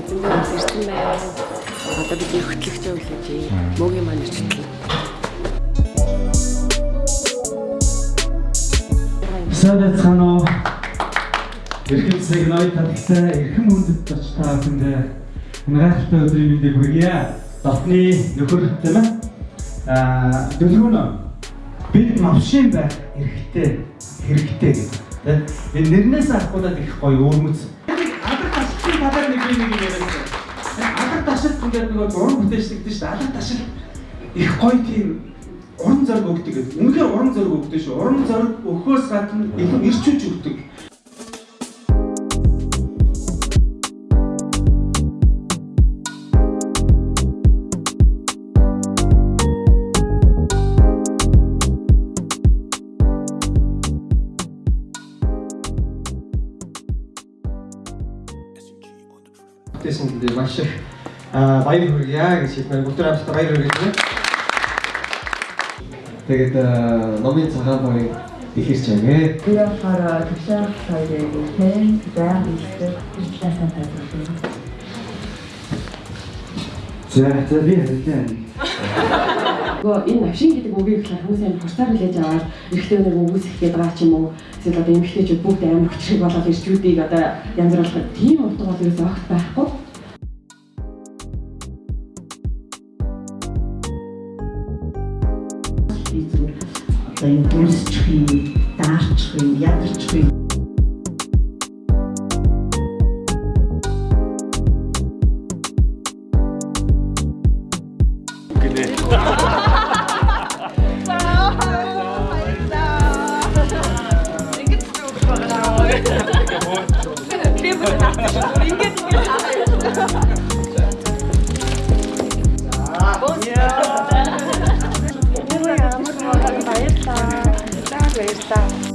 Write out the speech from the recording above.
ирсэн байна. Одоо бидний хөтлөгч өглөж мөгийн маань. Сайн уу? Эрхэм сигнал татгсан эрхэм хүндэт очиж та бүхэндээ гайхалтай өдрийн мэндийг хүргье. Дотны нөхөр тийм ээ. Аа дөлгөн бид мавшин байх эрхтэй хэрэгтэй гэдэг. Энэ нэрнээс авахудаад их гоё өөрмөц. Нэг нэг яриад. Алар ташилт ингээд нөгөө уран бүтээлчдэг шүү дээ. Алар ташилт их гоё тийм уран зориг өгдөг гэдэг. Үнэхээр уран зориг өгдөг шүү. Уран зориг өгөхөөс гадна их ирчүүж өгдөг. Тэсэнд маш их баяр хүргье гэж хэлмээр бүгд хамтдаа баяр хүргье. Тэгээд номын цагаан багыг ихэрч байгаа. Би болохоор төвшин хоёрын хэн зам ихтэй хэлсэн тайлбарлав. За за би хэлээ. Нөгөө энэ навшин гэдэг үгийг болохоор хүмүүс амар хурцаар хүлээж аваад эрэгтэй өнөр өгөөсөх гээд байгаа ч юм уу. Эсвэл одоо эмэгтэйчүүд бүгд амар хүчрэг болоод ирчүүдийг одоо янз бүр болгох тийм утга бол ерөөсөө огт байхгүй. Одоо энэ дүрсчих юм, даарчих юм, ядарчих юм. Баярлалаа. За Пока.